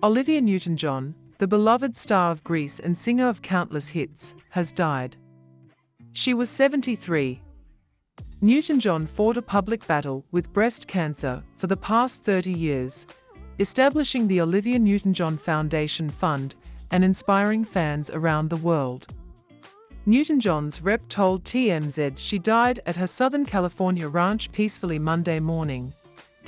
Olivia Newton-John, the beloved star of Grease and singer of countless hits, has died. She was 73. Newton-John fought a public battle with breast cancer for the past 30 years, establishing the Olivia Newton-John Foundation Fund and inspiring fans around the world. Newton-John's rep told TMZ she died at her Southern California ranch peacefully Monday morning.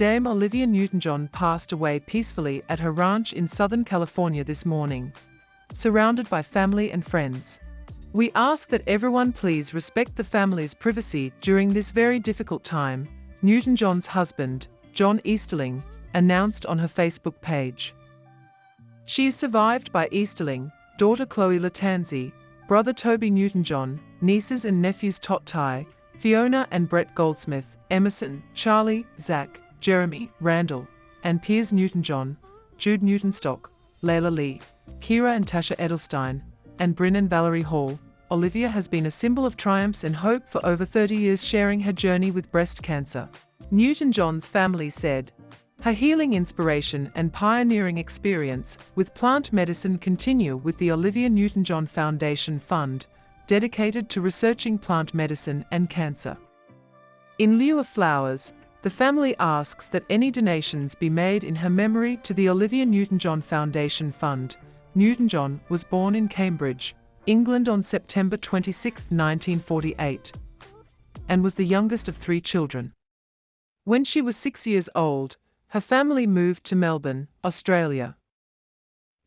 Dame Olivia Newton-John passed away peacefully at her ranch in Southern California this morning, surrounded by family and friends. We ask that everyone please respect the family's privacy during this very difficult time, Newton-John's husband, John Easterling, announced on her Facebook page. She is survived by Easterling, daughter Chloe Lattanzi, brother Toby Newton-John, nieces and nephews Tottie, Fiona and Brett Goldsmith, Emerson, Charlie, Zach, Jeremy, Randall, and Piers Newton-John, Jude Newton-Stock, Layla Lee, Kira and Tasha Edelstein, and Bryn and Valerie Hall, Olivia has been a symbol of triumphs and hope for over 30 years sharing her journey with breast cancer. Newton-John's family said, her healing inspiration and pioneering experience with plant medicine continue with the Olivia Newton-John Foundation Fund, dedicated to researching plant medicine and cancer. In lieu of flowers, the family asks that any donations be made in her memory to the Olivia Newton-John Foundation Fund. Newton-John was born in Cambridge, England on September 26, 1948, and was the youngest of three children. When she was six years old, her family moved to Melbourne, Australia.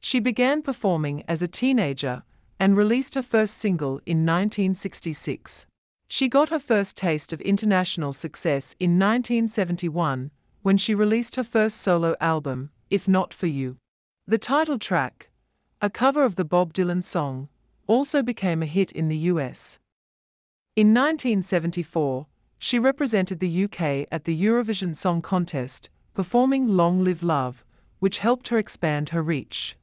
She began performing as a teenager and released her first single in 1966. She got her first taste of international success in 1971 when she released her first solo album, If Not For You. The title track, a cover of the Bob Dylan song, also became a hit in the US. In 1974, she represented the UK at the Eurovision Song Contest performing Long Live Love, which helped her expand her reach.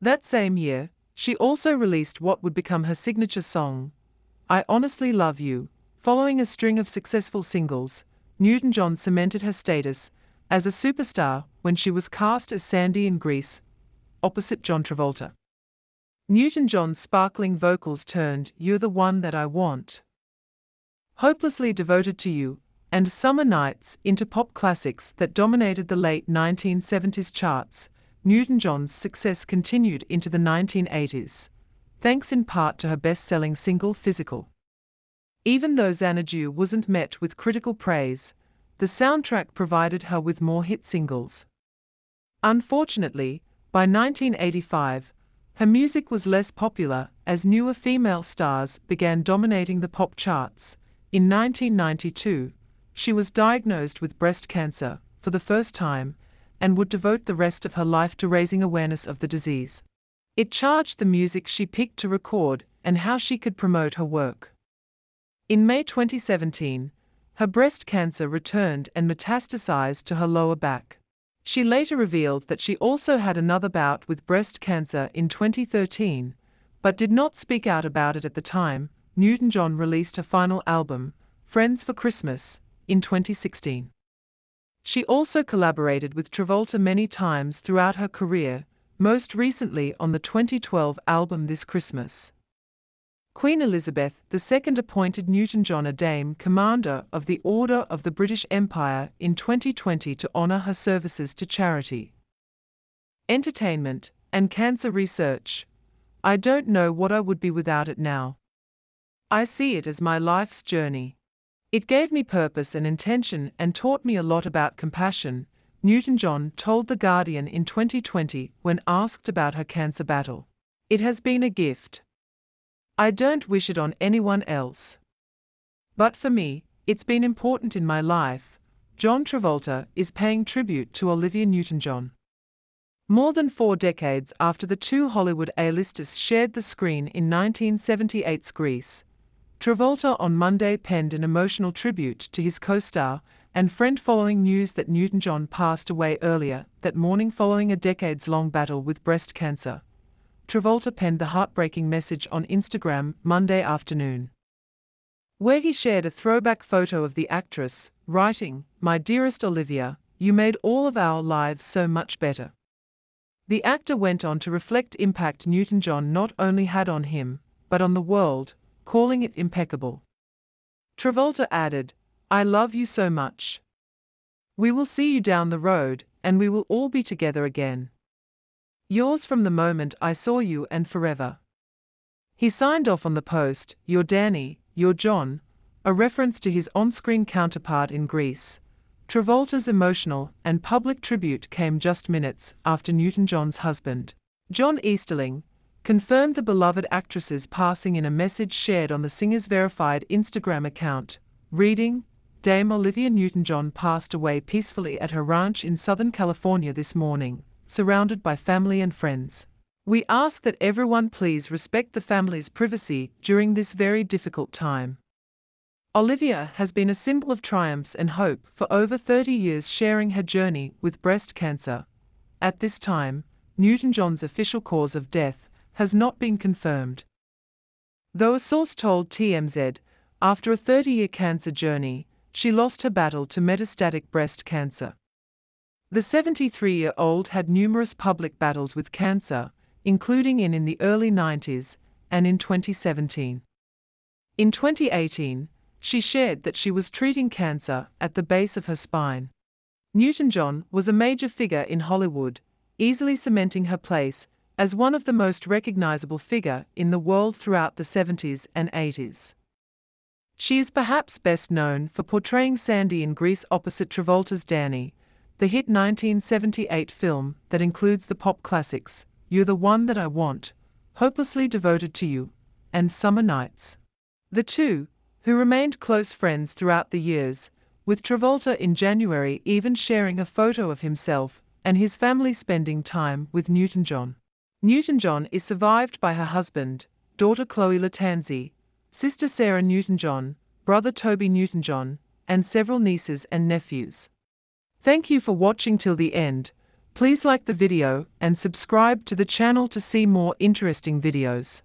That same year, she also released what would become her signature song, I Honestly Love You. Following a string of successful singles, Newton John cemented her status as a superstar when she was cast as Sandy in Grease, opposite John Travolta. Newton John's sparkling vocals turned You're the One That I Want. Hopelessly devoted to you, and Summer Nights into pop classics that dominated the late 1970s charts, Newton-John's success continued into the 1980s, thanks in part to her best-selling single Physical. Even though Xanadu wasn't met with critical praise, the soundtrack provided her with more hit singles. Unfortunately, by 1985, her music was less popular as newer female stars began dominating the pop charts. In 1992, she was diagnosed with breast cancer for the first time and would devote the rest of her life to raising awareness of the disease. It charged the music she picked to record and how she could promote her work. In May 2017, her breast cancer returned and metastasized to her lower back. She later revealed that she also had another bout with breast cancer in 2013, but did not speak out about it at the time. Newton John released her final album, Friends for Christmas, in 2016. She also collaborated with Travolta many times throughout her career, most recently on the 2012 album This Christmas. Queen Elizabeth II appointed Newton-John a Dame Commander of the Order of the British Empire in 2020 to honour her services to charity, entertainment, and cancer research. I don't know what I would be without it now. I see it as my life's journey. It gave me purpose and intention and taught me a lot about compassion, Newton John told The Guardian in 2020 when asked about her cancer battle. It has been a gift. I don't wish it on anyone else. But for me, it's been important in my life. John Travolta is paying tribute to Olivia Newton John. More than four decades after the two Hollywood A-listers shared the screen in 1978's Grease, Travolta on Monday penned an emotional tribute to his co-star and friend following news that Newton-John passed away earlier that morning following a decades-long battle with breast cancer. Travolta penned the heartbreaking message on Instagram Monday afternoon, where he shared a throwback photo of the actress, writing, My dearest Olivia, you made all of our lives so much better. The actor went on to reflect impact Newton-John not only had on him, but on the world, calling it impeccable. Travolta added, I love you so much. We will see you down the road, and we will all be together again. Yours from the moment I saw you and forever. He signed off on the post, Your Danny, Your John, a reference to his on-screen counterpart in Grease. Travolta's emotional and public tribute came just minutes after Newton-John's husband, John Easterling, confirmed the beloved actress's passing in a message shared on the singer's verified Instagram account, reading, Dame Olivia Newton-John passed away peacefully at her ranch in Southern California this morning, surrounded by family and friends. We ask that everyone please respect the family's privacy during this very difficult time. Olivia has been a symbol of triumphs and hope for over 30 years sharing her journey with breast cancer. At this time, Newton-John's official cause of death has not been confirmed. Though a source told TMZ, after a 30-year cancer journey, she lost her battle to metastatic breast cancer. The 73-year-old had numerous public battles with cancer, including in in the early 90s and in 2017. In 2018, she shared that she was treating cancer at the base of her spine. Newton-John was a major figure in Hollywood, easily cementing her place as one of the most recognizable figure in the world throughout the 70s and 80s. She is perhaps best known for portraying Sandy in Grease opposite Travolta's Danny, the hit 1978 film that includes the pop classics You're the One That I Want, Hopelessly Devoted to You, and Summer Nights. The two, who remained close friends throughout the years, with Travolta in January even sharing a photo of himself and his family spending time with Newton-John. Newton-John is survived by her husband, daughter Chloe Lattanzi, sister Sarah Newton-John, brother Toby Newton-John, and several nieces and nephews. Thank you for watching till the end. Please like the video and subscribe to the channel to see more interesting videos.